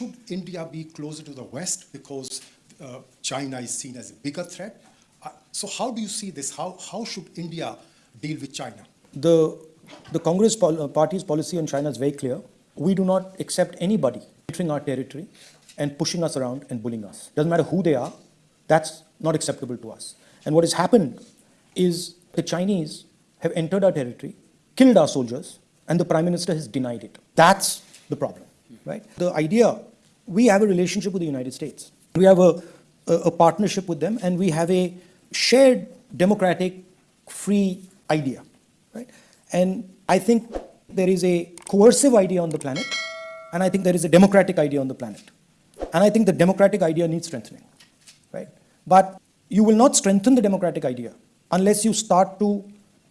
should India be closer to the West because uh, China is seen as a bigger threat? Uh, so how do you see this? How, how should India deal with China? The, the Congress pol- uh, party's policy on China is very clear. We do not accept anybody entering our territory and pushing us around and bullying us. Doesn't matter who they are, that's not acceptable to us. And what has happened is the Chinese have entered our territory, killed our soldiers, and the Prime Minister has denied it. That's the problem, right? The idea, we have a relationship with the United States. We have a, a, a partnership with them, and we have a shared democratic, free idea, right? And I think there is a coercive idea on the planet, and I think there is a democratic idea on the planet. And I think the democratic idea needs strengthening, right? But you will not strengthen the democratic idea unless you start to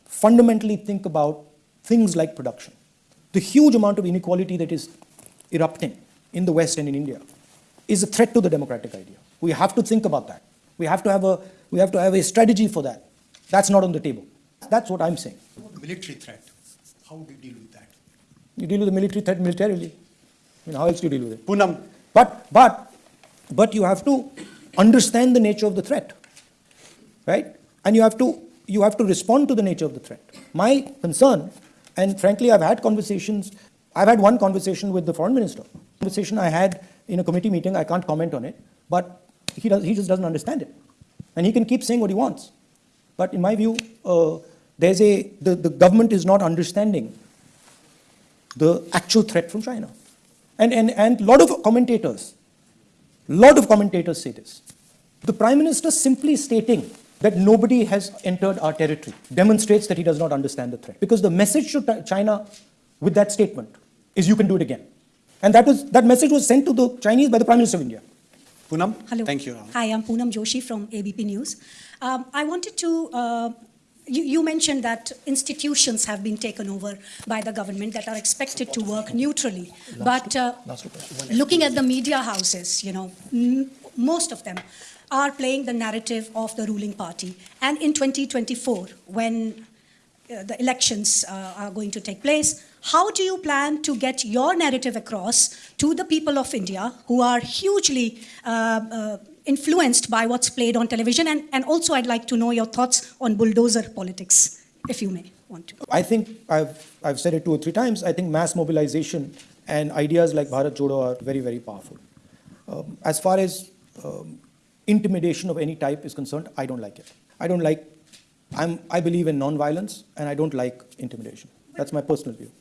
fundamentally think about things like production. The huge amount of inequality that is erupting in the West and in India is a threat to the democratic idea. We have to think about that. We have to have a, we have to have a strategy for that. That's not on the table. That's what I'm saying. Military threat. How do you deal with that? You deal with the military threat militarily. I mean, how else do you deal with it? Poonam, But, but, but you have to understand the nature of the threat, right? And you have to, you have to respond to the nature of the threat. My concern, and frankly, I've had conversations, I've had one conversation with the foreign minister. Conversation I had in a committee meeting, I can't comment on it, but he, does, he just doesn't understand it. And he can keep saying what he wants. But in my view, uh, there's a, the, the government is not understanding the actual threat from China. And, and, and a lot of commentators, lot of commentators say this. The Prime Minister simply stating that nobody has entered our territory demonstrates that he does not understand the threat. Because the message to China with that statement is you can do it again. And that, was, that message was sent to the Chinese by the Prime Minister of India. Poonam. Hello. Thank you. Hi, I'm Poonam Joshi from ABP News. Um, I wanted to, uh, you, you mentioned that institutions have been taken over by the government that are expected to work neutrally. But uh, looking at the media houses, you know, m- most of them are playing the narrative of the ruling party. And in 2024, when the elections uh, are going to take place. How do you plan to get your narrative across to the people of India who are hugely uh, uh, influenced by what's played on television? And, and also, I'd like to know your thoughts on bulldozer politics, if you may want to. I think I've, I've said it two or three times. I think mass mobilization and ideas like Bharat Jodo are very, very powerful. Um, as far as um, intimidation of any type is concerned, I don't like it. I don't like, I'm, I believe in non-violence and I don't like intimidation. That's my personal view.